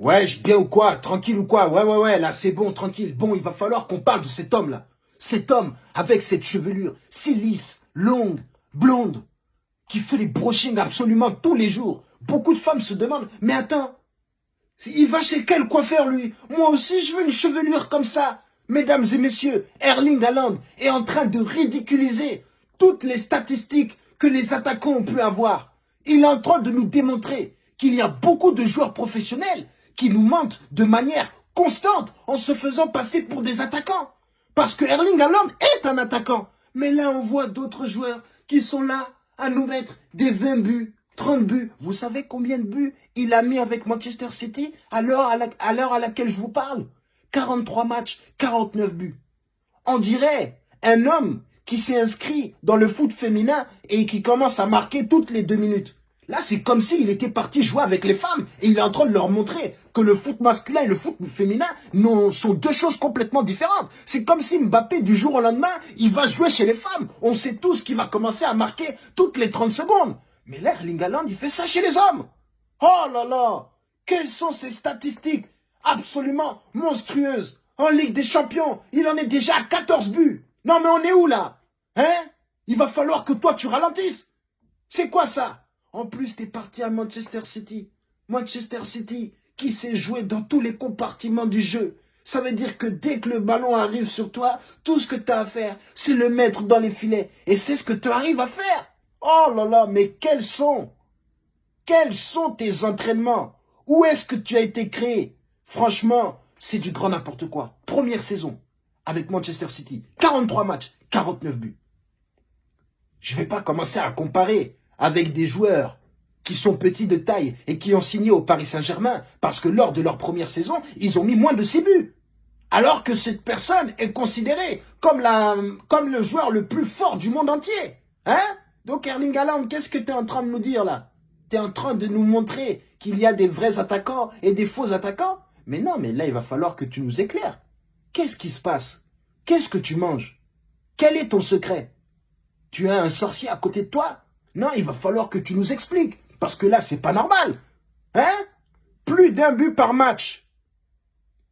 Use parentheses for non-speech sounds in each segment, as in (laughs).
Ouais, je bien ou quoi? Tranquille ou quoi? Ouais, ouais, ouais, là c'est bon, tranquille. Bon, il va falloir qu'on parle de cet homme-là. Cet homme avec cette chevelure si lisse, longue, blonde, qui fait les brushings absolument tous les jours. Beaucoup de femmes se demandent, mais attends, il va chez quel coiffeur lui? Moi aussi je veux une chevelure comme ça. Mesdames et messieurs, Erling Haaland est en train de ridiculiser toutes les statistiques que les attaquants ont pu avoir. Il est en train de nous démontrer qu'il y a beaucoup de joueurs professionnels qui nous mentent de manière constante en se faisant passer pour des attaquants. Parce que Erling Haaland est un attaquant. Mais là, on voit d'autres joueurs qui sont là à nous mettre des 20 buts, 30 buts. Vous savez combien de buts il a mis avec Manchester City à l'heure à, à laquelle je vous parle? 43 matchs, 49 buts. On dirait un homme qui s'est inscrit dans le foot féminin et qui commence à marquer toutes les deux minutes. Là, c'est comme s'il était parti jouer avec les femmes et il est en train de leur montrer que le foot masculin et le foot féminin sont deux choses complètement différentes. C'est comme si Mbappé, du jour au lendemain, il va jouer chez les femmes. On sait tous qu'il va commencer à marquer toutes les 30 secondes. Mais là, Erling il fait ça chez les hommes. Oh là là Quelles sont ces statistiques absolument monstrueuses? En Ligue des Champions, il en est déjà à 14 buts. Non mais on est où là? Hein? Il va falloir que toi tu ralentisses. C'est quoi ça? En plus, t'es parti à Manchester City. Manchester City, qui sait jouer dans tous les compartiments du jeu. Ça veut dire que dès que le ballon arrive sur toi, tout ce que tu as à faire, c'est le mettre dans les filets. Et c'est ce que tu arrives à faire. Oh là là, mais quels sont? Quels sont tes entraînements? Où est-ce que tu as été créé? Franchement, c'est du grand n'importe quoi. Première saison avec Manchester City. 43 matchs, 49 buts. Je vais pas commencer à comparer avec des joueurs qui sont petits de taille et qui ont signé au Paris Saint-Germain parce que lors de leur première saison, ils ont mis moins de 6 buts. Alors que cette personne est considérée comme, la, comme le joueur le plus fort du monde entier. Hein? Donc Erling Haaland, qu'est-ce que tu es en train de nous dire là? Tu es en train de nous montrer qu'il y a des vrais attaquants et des faux attaquants? Mais non, mais là, il va falloir que tu nous éclaires. Qu'est-ce qui se passe? Qu'est-ce que tu manges? Quel est ton secret? Tu as un sorcier à côté de toi? Non, il va falloir que tu nous expliques. Parce que là, c'est pas normal. Hein? Plus d'un but par match.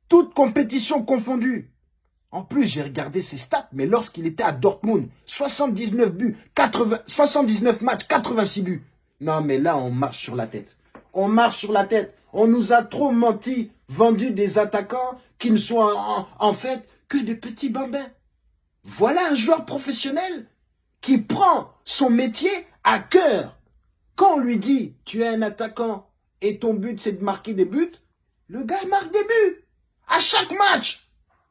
Toute compétition confondue. En plus, j'ai regardé ses stats, mais lorsqu'il était à Dortmund, 79 buts, 80, 79 matchs, 86 buts. Non, mais là, on marche sur la tête. On marche sur la tête. On nous a trop menti, vendu des attaquants qui ne sont en, en fait que des petits bambins. Voilà un joueur professionnel qui prend son métier à cœur. Quand on lui dit, tu es un attaquant et ton but c'est de marquer des buts, le gars marque des buts. À chaque match.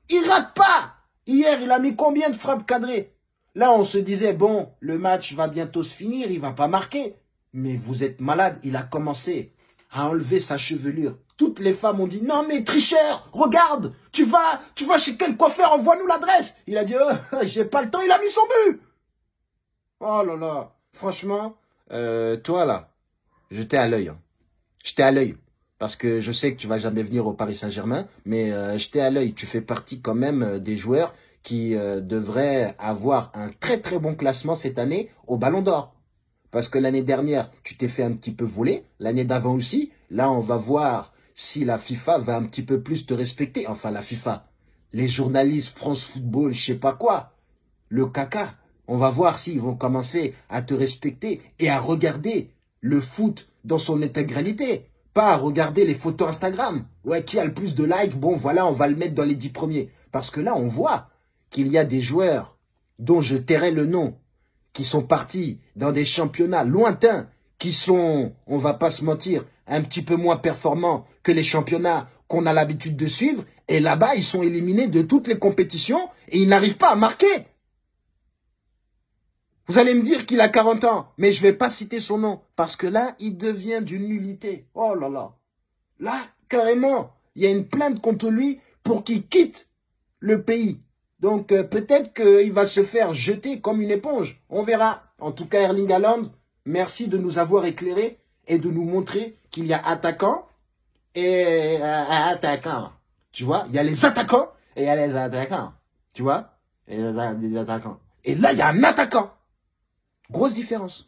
Il rate pas. Hier, il a mis combien de frappes cadrées? Là, on se disait, bon, le match va bientôt se finir, il va pas marquer. Mais vous êtes malade, il a commencé à enlever sa chevelure. Toutes les femmes ont dit, non mais tricheur, regarde, tu vas, tu vas chez quel coiffeur, envoie-nous l'adresse. Il a dit, oh, (laughs) j'ai pas le temps, il a mis son but. Oh là là. Franchement, euh, toi là, j'étais à l'œil. Hein. J'étais à l'œil. Parce que je sais que tu vas jamais venir au Paris Saint-Germain, mais euh, j'étais à l'œil. Tu fais partie quand même euh, des joueurs qui devraient avoir un très très bon classement cette année au Ballon d'Or. Parce que l'année dernière, tu t'es fait un petit peu voler. L'année d'avant aussi. Là, on va voir si la FIFA va un petit peu plus te respecter. Enfin, la FIFA. Les journalistes, France Football, je sais pas quoi. Le caca. On va voir s'ils vont commencer à te respecter et à regarder le foot dans son intégralité. Pas à regarder les photos Instagram. Ouais, qui a le plus de likes? Bon, voilà, on va le mettre dans les dix premiers. Parce que là, on voit qu'il y a des joueurs dont je tairai le nom, qui sont partis dans des championnats lointains, qui sont, on va pas se mentir, un petit peu moins performants que les championnats qu'on a l'habitude de suivre. Et là-bas, ils sont éliminés de toutes les compétitions et ils n'arrivent pas à marquer. Vous allez me dire qu'il a 40 ans, mais je vais pas citer son nom, parce que là, il devient d'une nullité. Oh là là. Là, carrément, il y a une plainte contre lui pour qu'il quitte le pays. Donc, euh, peut-être qu'il va se faire jeter comme une éponge. On verra. En tout cas, Erling merci de nous avoir éclairés et de nous montrer qu'il y a attaquants et euh, attaquants. Tu vois, il y a les attaquants et il y a les attaquants. Tu vois, et les attaquants. Et là, il y a un attaquant. Grosse différence.